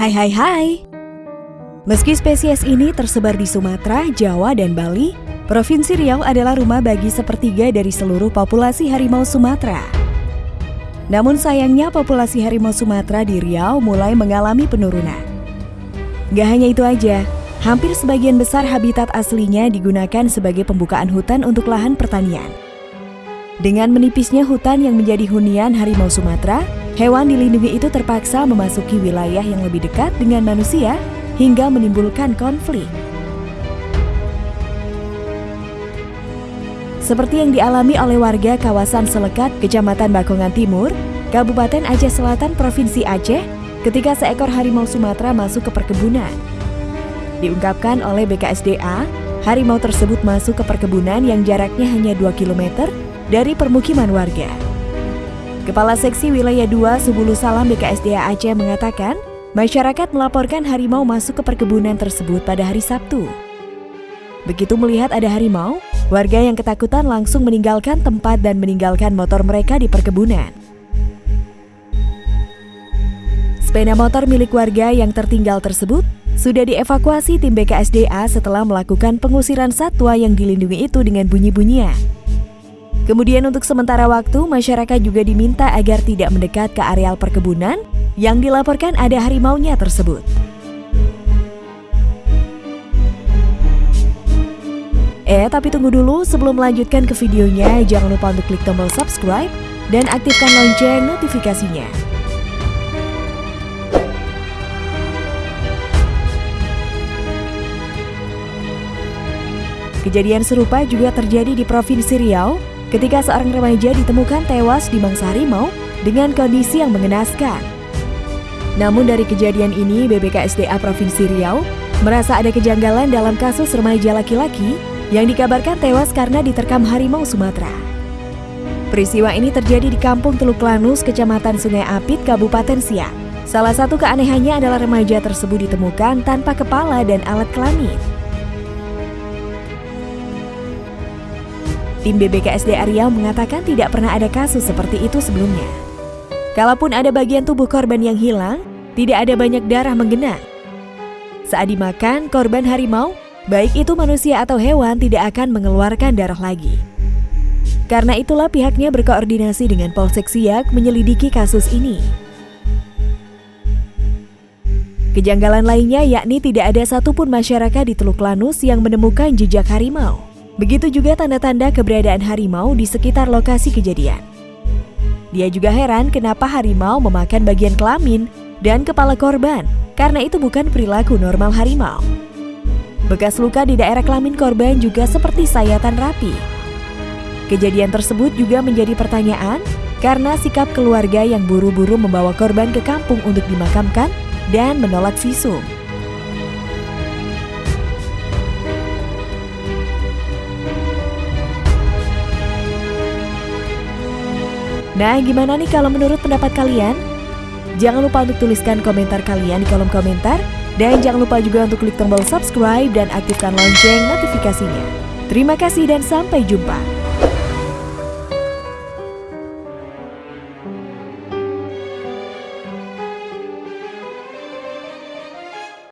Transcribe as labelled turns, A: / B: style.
A: Hai hai hai. Meski spesies ini tersebar di Sumatera, Jawa, dan Bali, Provinsi Riau adalah rumah bagi sepertiga dari seluruh populasi harimau Sumatera. Namun sayangnya populasi harimau Sumatera di Riau mulai mengalami penurunan. Gak hanya itu aja, hampir sebagian besar habitat aslinya digunakan sebagai pembukaan hutan untuk lahan pertanian. Dengan menipisnya hutan yang menjadi hunian harimau Sumatera, hewan dilindungi itu terpaksa memasuki wilayah yang lebih dekat dengan manusia hingga menimbulkan konflik. Seperti yang dialami oleh warga kawasan Selekat, Kecamatan Bakongan Timur, Kabupaten Aceh Selatan, Provinsi Aceh, ketika seekor harimau Sumatera masuk ke perkebunan. Diungkapkan oleh BKSDA, harimau tersebut masuk ke perkebunan yang jaraknya hanya 2 km dari permukiman warga. Kepala Seksi Wilayah 2 Subulu Salam BKSDA Aceh mengatakan, masyarakat melaporkan harimau masuk ke perkebunan tersebut pada hari Sabtu. Begitu melihat ada harimau, Warga yang ketakutan langsung meninggalkan tempat dan meninggalkan motor mereka di perkebunan. Sepeda motor milik warga yang tertinggal tersebut sudah dievakuasi tim BKSDA setelah melakukan pengusiran satwa yang dilindungi itu dengan bunyi-bunyian. Kemudian untuk sementara waktu, masyarakat juga diminta agar tidak mendekat ke areal perkebunan yang dilaporkan ada harimaunya tersebut. Eh, tapi tunggu dulu sebelum melanjutkan ke videonya, jangan lupa untuk klik tombol subscribe dan aktifkan lonceng notifikasinya. Kejadian serupa juga terjadi di Provinsi Riau ketika seorang remaja ditemukan tewas di mangsa harimau dengan kondisi yang mengenaskan. Namun dari kejadian ini, BBKSDA Provinsi Riau merasa ada kejanggalan dalam kasus remaja laki-laki yang dikabarkan tewas karena diterkam harimau Sumatera. Peristiwa ini terjadi di Kampung Teluk Lanus, Kecamatan Sungai Apit, Kabupaten Siak. Salah satu keanehannya adalah remaja tersebut ditemukan tanpa kepala dan alat kelamin. Tim BBKSD Riau mengatakan tidak pernah ada kasus seperti itu sebelumnya. Kalaupun ada bagian tubuh korban yang hilang, tidak ada banyak darah menggenang. Saat dimakan, korban harimau baik itu manusia atau hewan tidak akan mengeluarkan darah lagi. Karena itulah pihaknya berkoordinasi dengan Polsek Siak menyelidiki kasus ini. Kejanggalan lainnya yakni tidak ada satupun masyarakat di Teluk Lanus yang menemukan jejak harimau. Begitu juga tanda-tanda keberadaan harimau di sekitar lokasi kejadian. Dia juga heran kenapa harimau memakan bagian kelamin dan kepala korban, karena itu bukan perilaku normal harimau. Bekas luka di daerah kelamin korban juga seperti sayatan rapi. Kejadian tersebut juga menjadi pertanyaan karena sikap keluarga yang buru-buru membawa korban ke kampung untuk dimakamkan dan menolak visum. Nah, gimana nih kalau menurut pendapat kalian? Jangan lupa untuk tuliskan komentar kalian di kolom komentar dan jangan lupa juga untuk klik tombol subscribe dan aktifkan lonceng notifikasinya. Terima kasih dan sampai jumpa.